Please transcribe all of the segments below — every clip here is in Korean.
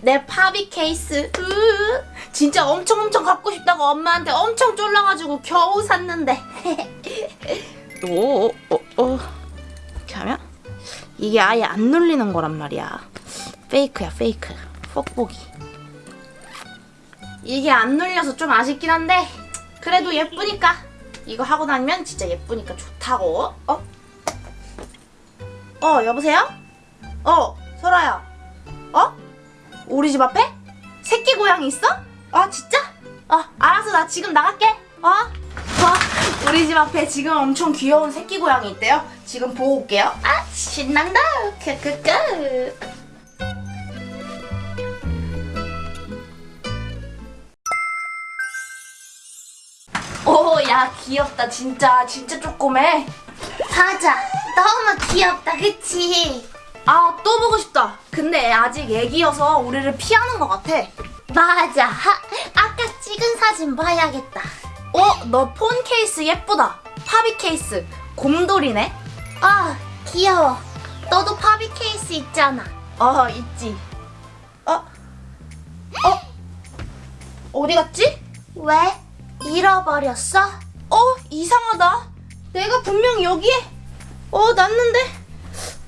내 파비 케이스. 으, 진짜 엄청 엄청 갖고 싶다고 엄마한테 엄청 쫄라가지고 겨우 샀는데. 오, 어, 어. 이렇게 하면 이게 아예 안 눌리는 거란 말이야. 페이크야, 페이크. 뽁뽁이. 이게 안 눌려서 좀 아쉽긴 한데 그래도 예쁘니까 이거 하고 다니면 진짜 예쁘니까 좋다고. 어? 어, 여보세요? 어, 설아야. 어? 우리 집 앞에? 새끼 고양이 있어? 아, 진짜? 어, 알았어. 나 지금 나갈게. 어? 어, 우리 집 앞에 지금 엄청 귀여운 새끼 고양이 있대요. 지금 보고 올게요. 아, 신난다. 크크크. 오, 야, 귀엽다. 진짜, 진짜 쪼꼬매. 맞아. 너무 귀엽다, 그치? 아, 또 보고 싶다. 근데 아직 애기여서 우리를 피하는 것 같아. 맞아. 하, 아까 찍은 사진 봐야겠다. 어, 너 폰 케이스 예쁘다. 파비 케이스. 곰돌이네. 아, 귀여워. 너도 파비 케이스 있잖아. 어, 있지. 어? 어? 어디 갔지? 왜? 잃어버렸어? 어, 이상하다. 내가 분명 여기에 어, 놨는데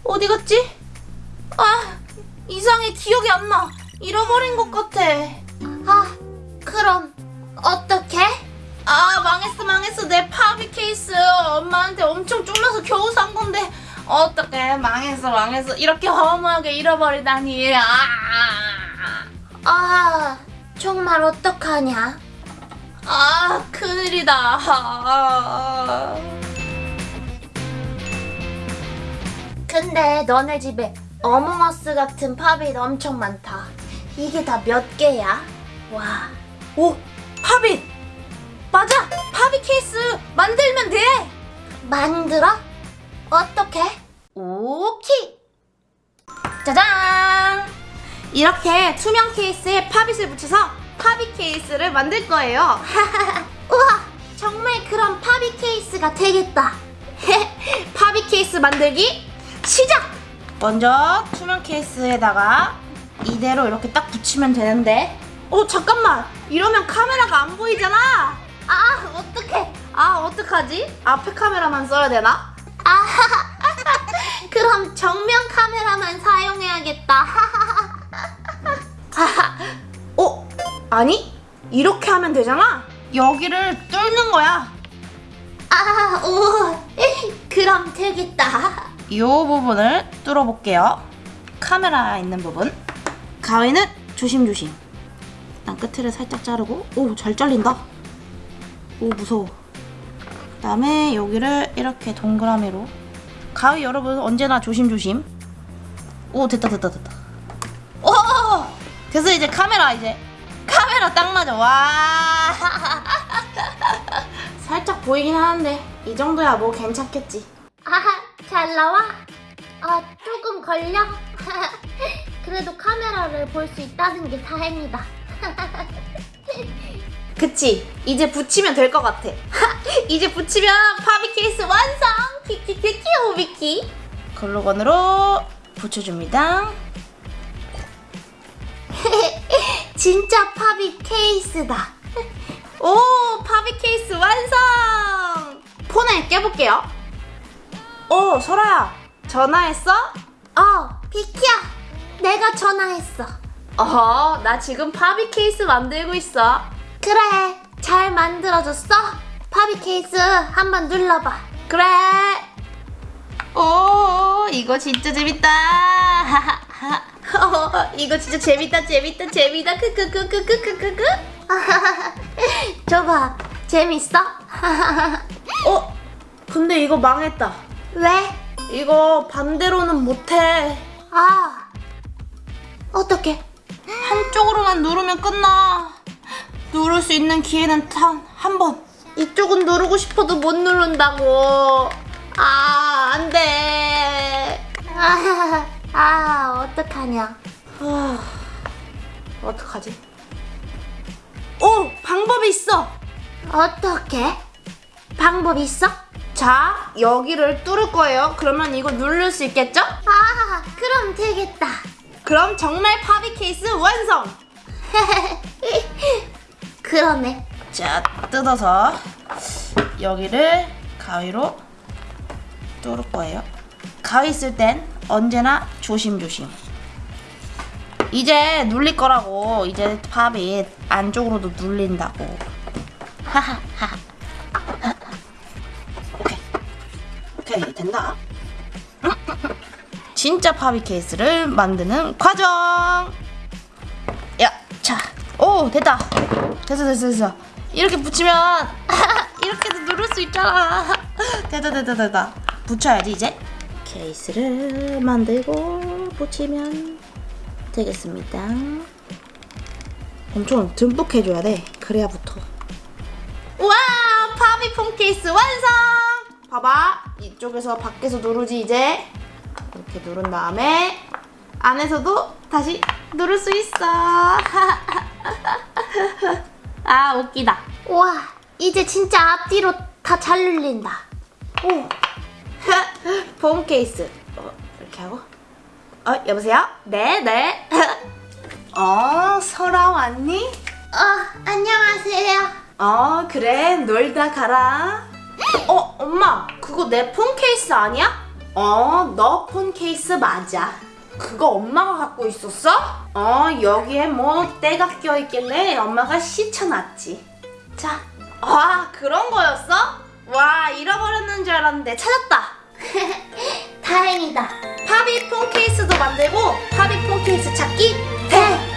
어디 갔지? 아, 이상해. 기억이 안 나. 잃어버린 것 같아. 아, 그럼 어떡해? 아, 망했어, 망했어. 내 파비 케이스. 엄마한테 엄청 쫄라서 겨우 산 건데. 어떡해. 망했어, 망했어. 이렇게 허무하게 잃어버리다니. 아. 아, 정말 어떡하냐? 아, 큰일이다. 아. 근데 너네 집에 어몽어스 같은 팝이 엄청 많다. 이게 다 몇 개야? 와, 오, 파빗! 맞아! 파비 케이스 만들면 돼! 만들어? 어떻게? 오케이! 짜잔! 이렇게 투명 케이스에 pop it을 붙여서 pop it 케이스를 만들 거예요. 우와, 정말 그런 pop it 케이스가 되겠다. pop it 케이스 만들기 시작! 먼저 투명 케이스에다가 이대로 이렇게 딱 붙이면 되는데 어 잠깐만 이러면 카메라가 안 보이잖아 아, 어떡해. 아 어떡하지? 앞에 카메라만 써야 되나? 아, 그럼 정면 카메라만 사용해야겠다. 어? 아니 이렇게 하면 되잖아 여기를 뚫는 거야 아, 오, 그럼 되겠다. 이 부분을 뚫어볼게요. 카메라 있는 부분. 가위는 조심조심. 일단 끝을 살짝 자르고 오 잘 잘린다. 오 무서워. 그다음에 여기를 이렇게 동그라미로 가위 여러분 언제나 조심조심. 오 됐다 됐다 됐다. 오 됐어 이제 카메라 이제 카메라 딱 맞아 와 살짝 보이긴 하는데 이 정도야 뭐 괜찮겠지. 아, 잘 나와? 아, 조금 걸려? 그래도 카메라를 볼 수 있다는 게 다행이다. 그치 이제 붙이면 될 것 같아 이제 붙이면 pop it 케이스 완성 키키키키 오비키 글루건으로 붙여줍니다 진짜 pop it 케이스다. 오 pop it 케이스 완성 폰을 껴볼게요 오 설아야 전화했어? 어, 비키야. 내가 전화했어. 어허 나 지금 파비 케이스 만들고 있어 그래, 잘 만들어줬어? 팝이 케이스 한번 눌러봐. 그래 오 이거 진짜 재밌다 어, 이거 진짜 재밌다 재밌다 재밌다 크크크크크크크크 줘봐. 재밌어? 어? 근데 이거 망했다. 왜? 이거 반대로는 못해. 아, 어떡해. 한쪽으로만 누르면 끝나. 누를 수 있는 기회는 단 한 번. 이쪽은 누르고 싶어도 못 누른다고. 아, 안 돼. 아, 아 어떡하냐. 아, 어떡하지? 오! 방법이 있어! 어떻게? 방법 있어? 자, 여기를 뚫을 거예요. 그러면 이거 누를 수 있겠죠? 아, 그럼 되겠다. 그럼 정말 파비 케이스 완성! 그러네. 자, 뜯어서 여기를 가위로 뚫을 거예요. 가위 쓸 땐 언제나 조심조심. 이제 눌릴 거라고. 이제 팝이 안쪽으로도 눌린다고. 하하하. 오케이, 된다. 진짜 파비 케이스를 만드는 과정. 야, 자, 오 됐다. 됐어, 됐어, 됐어. 이렇게 붙이면 이렇게도 누를 수 있잖아. 됐다, 됐다, 됐다. 붙여야지 이제. 케이스를 만들고 붙이면 되겠습니다. 엄청 듬뿍 해줘야 돼. 그래야 붙어. 와, 파비폰 케이스 완성. 봐봐, 이쪽에서 밖에서 누르지 이제. 이렇게 누른 다음에 안에서도 다시 누를 수 있어. 아 웃기다. 와, 이제 진짜 앞뒤로 다 잘 눌린다. 오. 폼 케이스. 어, 이렇게 하고. 어 여보세요? 네 네. 어 설아 왔니? 어, 안녕하세요. 어 그래 놀다 가라. 어 엄마 그거 내 폰 케이스 아니야? 어, 너 폰 케이스 맞아. 그거 엄마가 갖고 있었어? 어, 여기에 뭐 때가 껴있길래 엄마가 씻혀놨지. 자, 아, 그런 거였어? 와, 잃어버렸는 줄 알았는데 찾았다. 다행이다. 파비 폰 케이스도 만들고 파비 폰 케이스 찾기 대!